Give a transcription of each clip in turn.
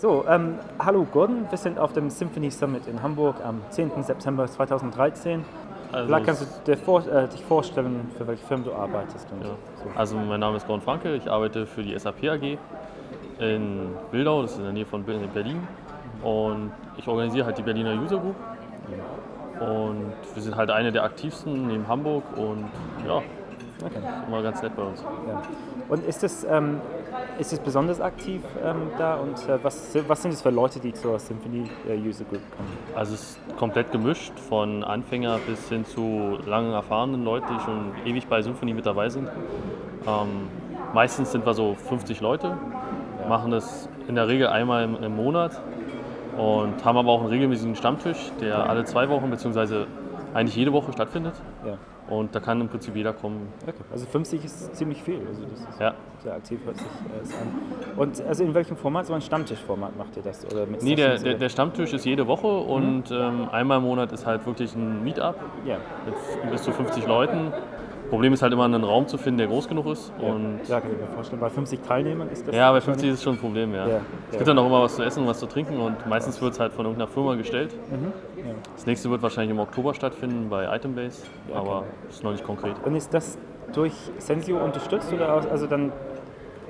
So, ähm, hallo Gordon, wir sind auf dem Symphony Summit in Hamburg am 10. September 2013. Also Vielleicht kannst du dir vor, äh, dich vorstellen, für welche Firma du arbeitest. Und Ja. so. Also mein Name ist Gordon Franke, ich arbeite für die SAP AG in Wildau, das ist in der Nähe von Ber- Berlin. Und ich organisiere halt die Berliner User Group. Und wir sind halt eine der aktivsten neben Hamburg und ja, Okay. immer ganz nett bei uns. Ja. Und ist es, ähm, ist es besonders aktiv ähm, da und äh, was, was sind es für Leute, die zur Symphony äh, User Group kommen? Also es ist komplett gemischt, von Anfänger bis hin zu langen erfahrenen Leuten, die schon ewig bei Symphony mit dabei sind. Ähm, meistens sind wir so 50 Leute, machen das in der Regel einmal im, im Monat und haben aber auch einen regelmäßigen Stammtisch, der alle zwei Wochen bzw. eigentlich jede Woche stattfindet. Ja. Und da kann im Prinzip jeder kommen. Okay. Also 50 ist ziemlich viel. Also das ist Ja. sehr aktiv, hört sich äh, an. Und also in welchem Format? So ein Stammtischformat macht ihr das? Oder mit Nee, der, der, der Stammtisch ist jede Woche und ähm, einmal im Monat ist halt wirklich ein Meetup Ja. mit bis zu 50 Leuten. Problem ist halt immer, einen Raum zu finden, der groß genug ist. Und ja, kann ich mir vorstellen. Bei 50 Teilnehmern ist das. Ja, bei schon- 50 ist es schon ein Problem, ja. Ja, Es ja. gibt dann auch immer was zu essen und was zu trinken und meistens wird es halt von irgendeiner Firma gestellt. Mhm, ja. Das nächste wird wahrscheinlich im Oktober stattfinden bei Itembase, Ja, aber okay. ist noch nicht konkret. Und ist das durch Sensio unterstützt oder also dann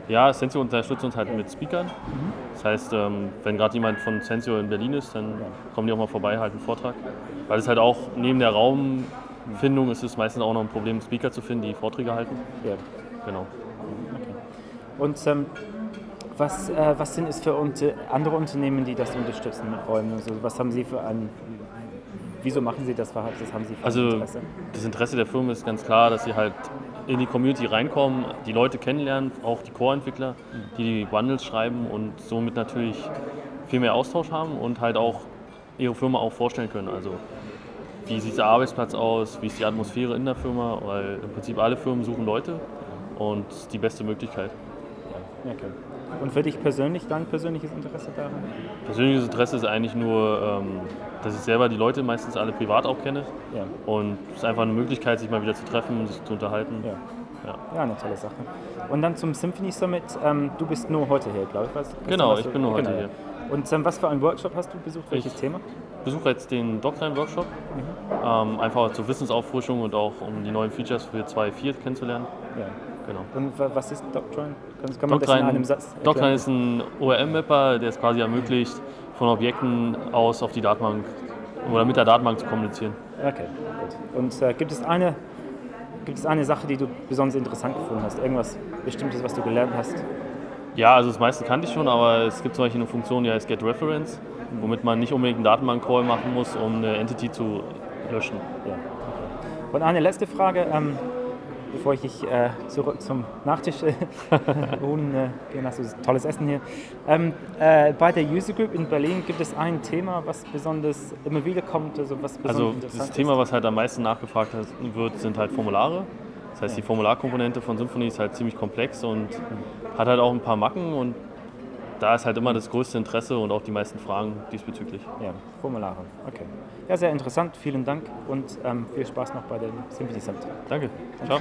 Ja, Sensio unterstützt uns halt mit Speakern. Mhm. Das heißt, ähm, wenn gerade jemand von Sensio in Berlin ist, dann kommen die auch mal vorbei, halten einen Vortrag. Weil es halt auch neben der Raumfindung ist es meistens auch noch ein Problem, Speaker zu finden, die Vorträge halten. ja. Genau. Und ähm, was, äh, was sind es für unter, andere Unternehmen, die das unterstützen mit Räumen? Also was haben Sie für ein Wieso machen Sie das? Was haben Sie für Also Interesse? das Interesse der Firma ist ganz klar, dass sie halt in die Community reinkommen, die Leute kennenlernen, auch die Core-Entwickler, die die Bundles schreiben und somit natürlich viel mehr Austausch haben und halt auch ihre Firma auch vorstellen können. Also wie sieht der Arbeitsplatz aus, wie ist die Atmosphäre in der Firma, weil im Prinzip alle Firmen suchen Leute und die beste Möglichkeit. Ja, okay. Und für dich persönlich, dein persönliches Interesse daran? Persönliches Interesse ist eigentlich nur, ähm, dass ich selber die Leute meistens alle privat auch kenne Ja, und es ist einfach eine Möglichkeit, sich mal wieder zu treffen, sich zu unterhalten. ja. Ja. Ja, eine tolle Sache. Und dann zum Symphony Summit. Ähm, du bist nur heute hier, glaube ich. Was, was Genau, ich bin nur heute hier. Und was für einen Workshop hast du besucht? Welches Ich- Thema? Besuche jetzt den Doctrine-Workshop, ähm, einfach zur Wissensauffrischung und auch um die neuen Features für 2.4 kennenzulernen. Ja. Genau. Und wa- was ist Doctrine? Kann, kann man das in Doctrine, einem Satz erklären? Doctrine ist ein ORM-Mapper, der es quasi ermöglicht, von Objekten aus auf die Datenbank oder mit der Datenbank zu kommunizieren. Okay, gut. Und äh, gibt, es eine, gibt es eine Sache, die du besonders interessant gefunden hast? Irgendwas Bestimmtes, was du gelernt hast? Ja, also das meiste kannte ich schon, aber es gibt zum Beispiel eine Funktion, die heißt GetReference, womit man nicht unbedingt einen Datenbank-Call machen muss, um eine Entity zu löschen. Ja. Und eine letzte Frage, ähm, bevor ich dich äh, zurück zum Nachtisch äh, holen äh. Das ist tolles Essen hier. Ähm, äh, bei der User Group in Berlin gibt es ein Thema, was besonders immer wieder kommt, also was besonders Also das Thema, was halt am meisten nachgefragt wird, sind halt Formulare. Das heißt, die Formularkomponente von Symfony ist halt ziemlich komplex und hat halt auch ein paar Macken und da ist halt immer das größte Interesse und auch die meisten Fragen diesbezüglich. Ja, Formulare. Okay. Ja, sehr interessant. Vielen Dank und ähm, viel Spaß noch bei dem Symphony Summit. Danke. Ciao.